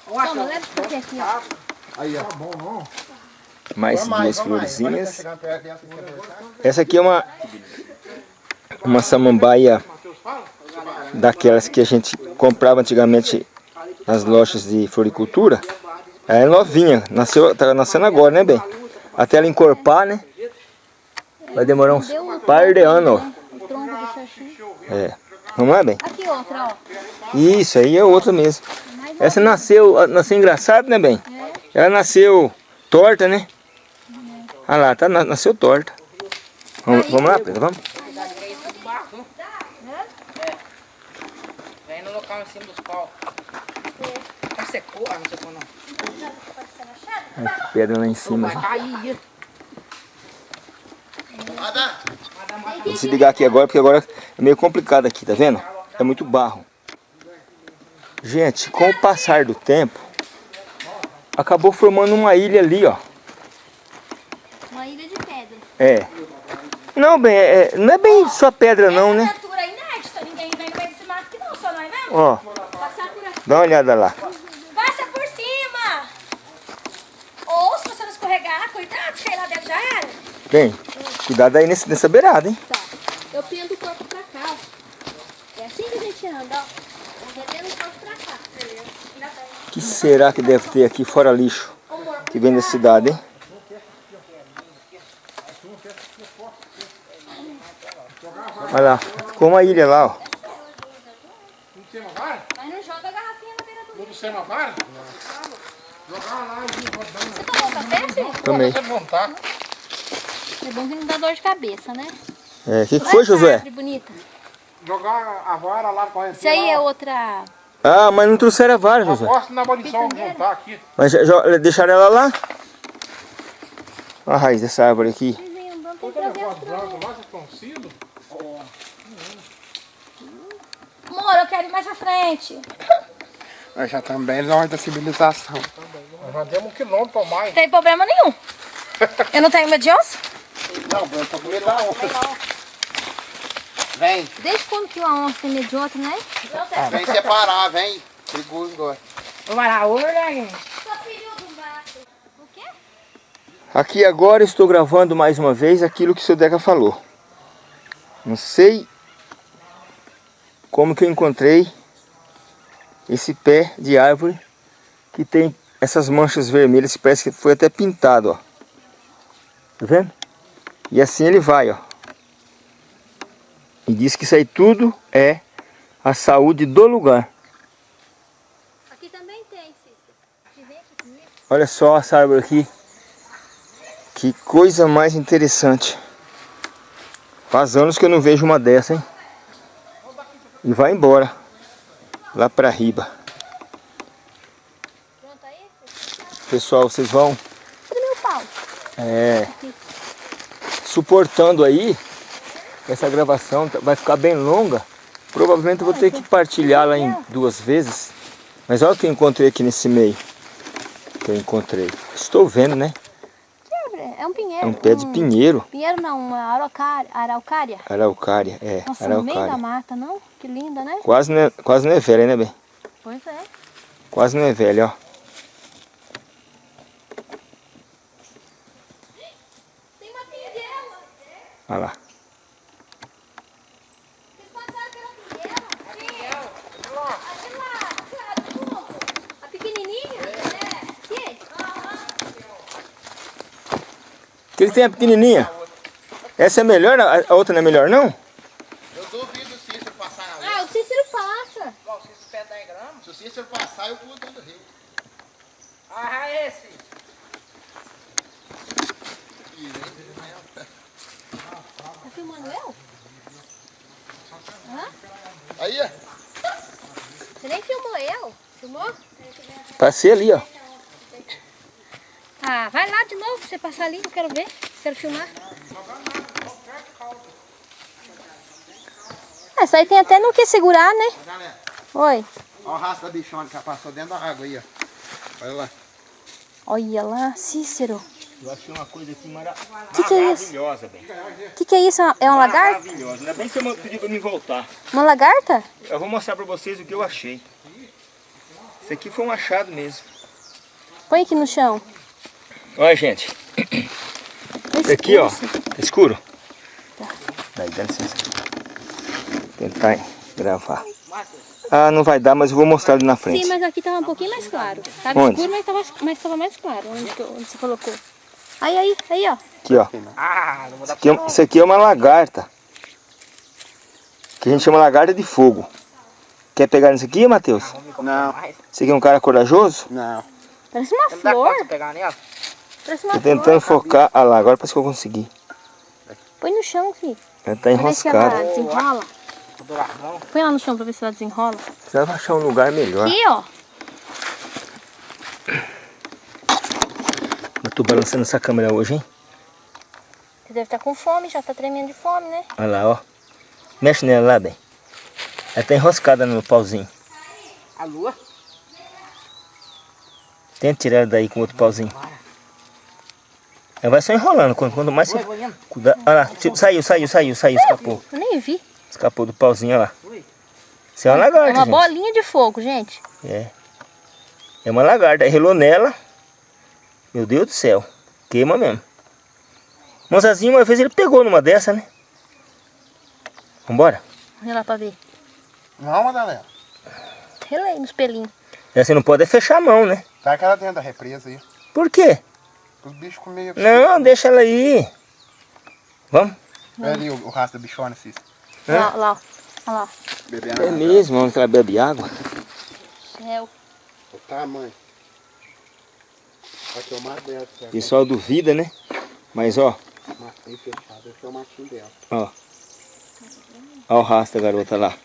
Toma, leva esse café aqui, ó. Aí, ó. Mais Vamos duas mais, vamos mais. Agora tá florzinhas. perto vai voltar. Essa aqui é uma uma samambaia daquelas que a gente comprava antigamente nas lojas de floricultura. Ela é novinha, nasceu, tá nascendo agora, né, bem? Até ela encorpar, né? Vai demorar uns par de anos. Xaxim. É. Vamos lá, bem? Aqui outra, ó. Isso, aí é outra mesmo. Essa nasceu, nasceu engraçado, né, bem? Ela nasceu torta, né? Olha lá, tá, na- nasceu torta. Vamos, vamos lá, Pedro, vamos? Vem no local em cima dos pau. Ah, secou? Ah, não secou não. Lá em cima. Vou desligar aqui agora, porque agora é meio complicado aqui, tá vendo? É muito barro. Gente, com o passar do tempo, acabou formando uma ilha ali, ó. Uma ilha de pedra. É. Não, bem, é- não é bem só pedra não, né? Criatura inédita. Ninguém vem meio desse mato aqui não, só nós mesmo. Ó, dá uma olhada lá. Passa por cima. Ou se você não escorregar, cuidado, se cair lá dentro já era. Bem, cuidado aí nesse, nessa beirada, hein? Tá. Eu pendo o corpo pra cá, ó. lixando, ó. Vou meter no chão pra cá. O que será que deve ter aqui fora lixo? Que vem da cidade, hein? Olha lá, ficou uma ilha lá, ó. Não tem uma vara? Mas não joga a garrafinha na beira do Não tem uma vara? Jogar lá e rodando. Você tomou café, filho? Tomei. Você montar. É bom que não dá dor de cabeça, né? É, o que, que foi, essa Josué? árvore bonita. Jogar a vara lá pra Isso aí é outra... Ah, mas não trouxeram a vara, Josué. Aposto na abolição, montar aqui. Mas já, já deixaram ela lá? Olha a raiz dessa árvore aqui. Olha trazer o as branco lá, vocês estão Amor, eu quero ir mais pra frente. Nós já também na hora da civilização. Nós já demos um quilômetro ou mais. Não tem problema nenhum. Eu não tenho medo de onça? Não, eu tô com medo da onça. Vem, Desde quando que uma onça tem medo de outra, né? Não tem. vem separar, vem. Perigoso agora. Vou varar olho, né, gente? Só filho do mato. O quê? Aqui agora estou gravando mais uma vez aquilo que o seu Deca falou. Não sei como que eu encontrei esse pé de árvore que tem essas manchas vermelhas que parece que foi até pintado, ó. Tá vendo? E assim ele vai, ó. E diz que isso aí tudo é a saúde do lugar. Aqui também tem. Olha só essa árvore aqui. Que coisa mais interessante. Faz anos que eu não vejo uma dessa, hein? E vai embora. Lá pra riba. Pessoal, vocês vão é, suportando aí. Essa gravação tá- vai ficar bem longa. Provavelmente eu vou ter que partilhá-la em duas vezes. Mas olha o que eu encontrei aqui nesse meio. Que eu encontrei. Estou vendo, né? É um pinheiro. É um pé de pinheiro. Pinheiro não, uma araucária. araucária. Araucária, é. Nossa, no meio da araucária. mata, não? Que linda, né? Quase não, é, quase não é velha, né, bem? Pois é. Quase não é velha, ó. Tem uma pinheira. Olha lá. Vocês passaram pela pinheira? Sim. Aquela, aquela do fundo. A pequenininha? É. Aqui? Que ele tem a pequenininha. Essa é melhor? A outra não é melhor, não? Eu duvido se Cícero passar na rua. Ah, o Cícero passa. Bom, se esse pé 10 gramas. Se o Cícero passar, eu pulo dentro do rio. Ah, esse. Tá filmando eu? Aí, ó. Você nem filmou eu? Filmou? Passei ali, ó. Ah, vai lá de novo pra você passar ali, eu quero ver. Quero filmar. Essa aí tem até no que segurar, né? Oi. olha o rastro da bichona que já passou dentro da água aí, ó. Olha lá. Olha lá, Cícero. Eu achei uma coisa aqui mara... Que que é isso? maravilhosa, bem. O que, que é isso? É uma lagarta? Maravilhosa. Ainda bem que você pediu pra mim voltar. Uma lagarta? Eu vou mostrar pra vocês o que eu achei. Isso aqui foi um achado mesmo. Põe aqui no chão. Olha, gente. Esse aqui, ó. Tá escuro? Daí, dá licença. Tentar gravar. Ah, não vai dar, mas eu vou mostrar ali na frente. Sim, mas aqui tava um pouquinho mais claro. Tava Onde? escuro, mas tava, mas tava mais claro. Onde, que onde você colocou? Aí, aí, aí, ó. Aqui, ó. Ah, não vou dar Isso aqui, é, isso aqui é uma lagarta. Que a gente chama lagarta de fogo. Quer pegar nisso aqui, Matheus? Não, Você aqui é um cara corajoso? não. Parece uma Não dá conta flor. pegar nela? Tô flor. tentando focar. Ah lá, agora parece que eu consegui. Põe no chão, filho. Ela tá se ela enroscada. desenrola. Põe lá no chão pra ver se ela desenrola. Você vai achar um lugar melhor. Aqui, ó. Eu tô balançando essa câmera hoje, hein? Você deve estar com fome, já tá tremendo de fome, né? Olha lá, ó. Mexe nela lá, bem. Ela tá enroscada no pauzinho. A lua. Tenta tirar ela daí com outro pauzinho. Ela vai só enrolando. Quanto, quanto mais você... Cuidar. Olha lá. tipo, Saiu, saiu, saiu, saiu. Escapou. Eu nem vi. Escapou do pauzinho, olha lá. Isso é uma É lagarta, uma gente. bolinha de fogo, gente. É. É uma lagarta. Relou nela. Meu Deus do céu. Queima mesmo. Monzazinho, uma vez ele pegou numa dessa, né? Vambora? Olha lá pra ver. Não, Madalena. Relei nos pelinhos. É, você não pode é fechar a mão, né? Tá aquela dentro da represa aí. Por quê? Os bichos comiam. Não, deixa ela aí. Vamos? Olha ali o, o rastro da bichona, Cícero. Lá, lá. Olha lá. Bebendo É mesmo, onde ela bebe água. Céu. O tamanho. Aqui é o mato dela. O pessoal duvida, né? Mas ó, Matinho fechado. Esse é o matinho dela. ó. Ó o rastro da garota lá.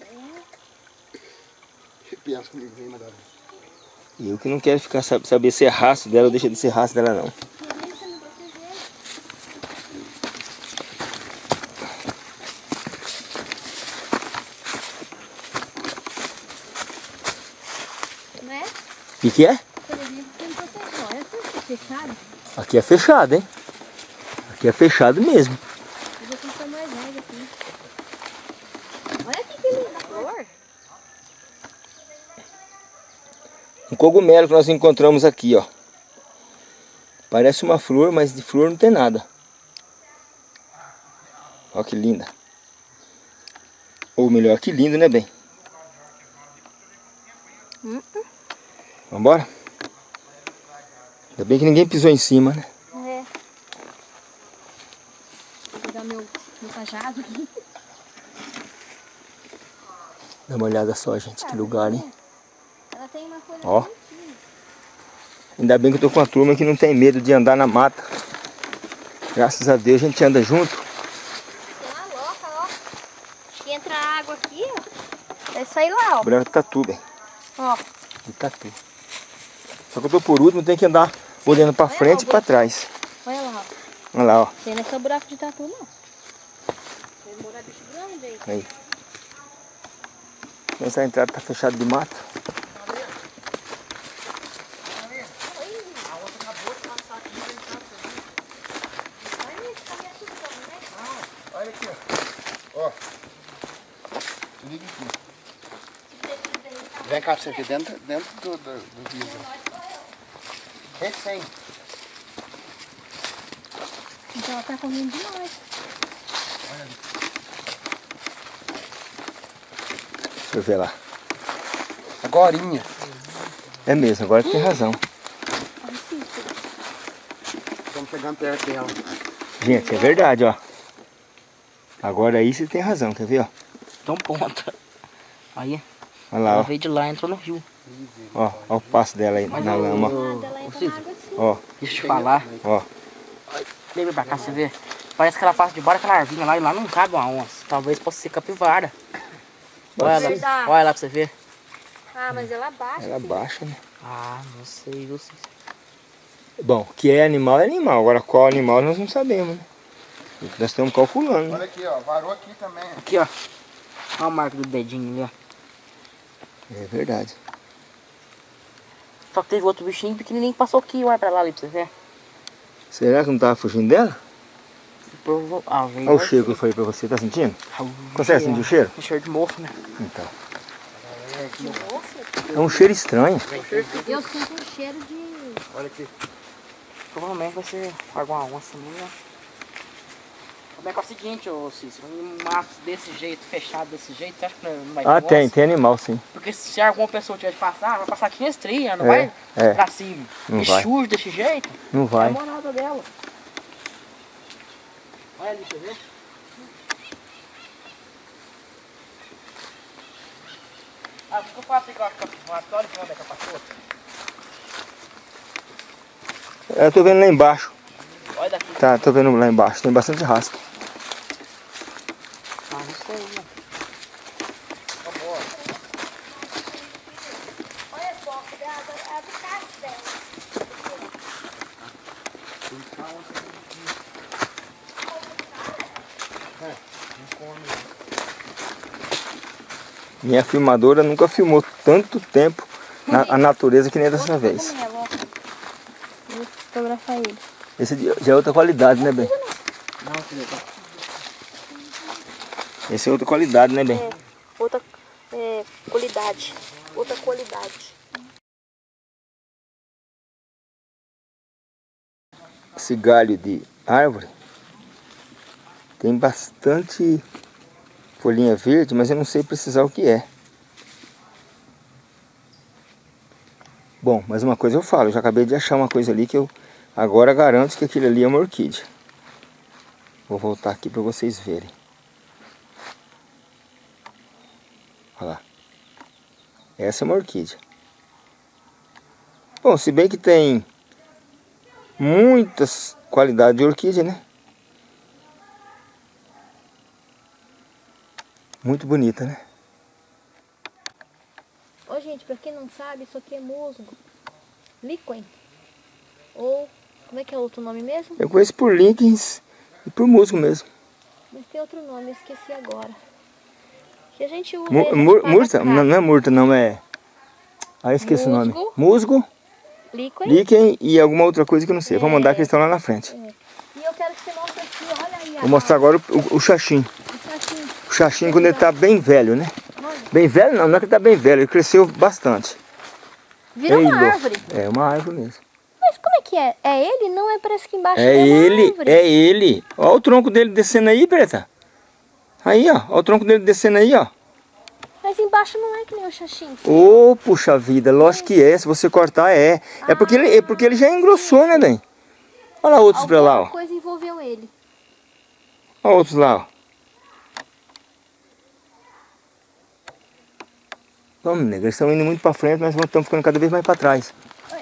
Eu que não quero ficar sab- saber se é rastro dela ou deixa de ser rastro dela não. Né? O que, que é? Olha. Aqui é fechado, hein? Aqui é fechado mesmo. Olha que linda. Um cogumelo que nós encontramos aqui, ó. Parece uma flor, mas de flor não tem nada. Ó que linda. Ou melhor, que lindo, né, bem? Vambora? Ainda bem que ninguém pisou em cima, né? É. Vou pegar meu, meu cajado aqui. Dá uma olhada só, gente, que lugar, hein? Ela tem uma folha Ó. Ainda bem que eu tô com uma turma que não tem medo de andar na mata. Graças a Deus a gente anda junto. Tem uma loca, ó. Que entra água aqui, ó. Vai sair lá, ó. Branco tatu, bem. Ó. De tatu. Só que eu tô por último, tem que andar olhando pra Olha frente e lá, pra trás. Olha lá, ó. Olha lá, ó. Tem nessa buraco de tatu, não. Vai morar bicho grande aí. Aí. Essa entrada tá fechada de mato. Olha aqui, ó. Ó. Liga aqui. Vem cá você ver dentro, dentro do, do, do vidro. Recém. Então ela tá comendo demais. Deixa eu ver lá. Agorinha. É mesmo, agora tem razão. Olha. Estamos chegando perto dela. Gente, é verdade, ó. Agora aí você tem razão, quer ver, ó? Tão ponta. Aí, Olha lá, ela ó. veio de lá e entrou no rio. Ó, ó o passo dela aí na lama, ó. Assim. Deixa eu te falar. ó. Lembra pra cá, você vê? Parece que ela passa debaixo daquela arvinha lá e lá não cabe uma onça. Talvez possa ser capivara. Olha lá, olha lá pra você ver. Ah, mas ela baixa. Ela filho. baixa, né? Ah, não sei, viu? Cícero? Bom, que é animal é animal. Agora qual animal nós não sabemos, né? Nós estamos calculando? Olha aqui, ó. Varou aqui também. Aqui, ó. Olha a marca do dedinho ali, ó. É verdade. Só que teve outro bichinho pequenininho que passou aqui, olha pra lá ali pra você ver. Será que não tava fugindo dela? Provo... Ah. Olha o cheiro que eu falei pra você, tá sentindo? Consegue sentir o cheiro? Um cheiro de mofo, né? Então. É um cheiro estranho. Eu sinto um cheiro de... Olha aqui. Provavelmente vai ser alguma onça minha. Como é que é o seguinte, ô Cícero? Um mato desse jeito, fechado desse jeito, você acha que não vai ter Ah, tem, tem animal sim. Porque se alguma pessoa tiver de passar, vai passar aqui nas trilhas, não É, vai é. pra cima. Não e vai. sujo desse jeito, Não é a vai. morada dela. Olha ali, deixa eu ver. Ah, por que eu faço igual a capivara? Olha onde é que ela passou. Eu tô vendo lá embaixo. Olha daqui. Tá, tô vendo lá embaixo. Tem bastante rastro. Ah, não sei, né? Olha só, a do carro dela. Minha filmadora nunca filmou tanto tempo na, a natureza que nem dessa vez. Vou fotografar ele. Esse já é outra qualidade, né, bem? Esse é outra qualidade, né, bem? É, outra é, qualidade. Outra qualidade. Esse galho de árvore tem bastante folhinha verde, mas eu não sei precisar o que é. Bom, mas uma coisa eu falo, eu já acabei de achar uma coisa ali que eu agora garanto que aquilo ali é uma orquídea. Vou voltar aqui para vocês verem. Olha lá. Essa é uma orquídea. Bom, se bem que tem muitas qualidades de orquídea, né? Muito bonita, né? Ô, gente, pra quem não sabe, isso aqui é musgo. Liquen. Ou, como é que é o outro nome mesmo? Eu conheço por Lincolns e por musgo mesmo. Mas tem outro nome, eu esqueci agora. Que a gente usa mur pra murta? Não, não é murta, não é... Ah, eu esqueci o nome. Musgo. Musgo, Liquen. líquen e alguma outra coisa que eu não sei. Vou mandar que eles estão lá na frente. E eu quero que você mostre aqui, olha aí. Vou mostrar agora o, o, o xaxim. O xaxim quando ele tá bem velho, né? Bem velho não, não é que ele tá bem velho, ele cresceu bastante. Virou uma árvore. É uma árvore mesmo. Mas como é que é? É ele? Não é? Parece que embaixo É uma ele, árvore. é ele. Olha o tronco dele descendo aí, Preta. Aí, ó. Olha o tronco dele descendo aí, ó. Mas embaixo não é que nem o xaxim. Ô, puxa vida, lógico que é. Se você cortar, é. É porque ele, é porque ele já engrossou, né, bem? Olha lá outros pra lá, Alguma ó. coisa envolveu ele. Olha outros lá, ó. Vamos, nega, eles estão indo muito pra frente, nós estamos ficando cada vez mais pra trás.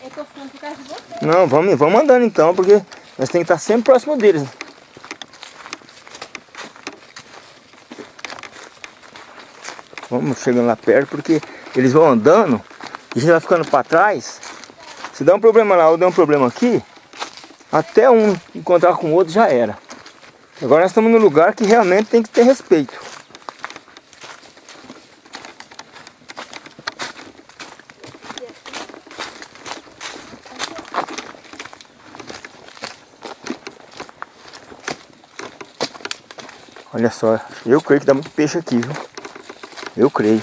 Eu tô ficando por causa de você. Não, vamos, vamos andando então, porque nós temos que estar sempre próximo deles. Vamos chegando lá perto, porque eles vão andando e a gente vai ficando para trás. Se dá um problema lá ou dá um problema aqui, até um encontrar com o outro já era. Agora nós estamos num lugar que realmente tem que ter respeito. Olha só, eu creio que dá muito peixe aqui, viu? Eu creio.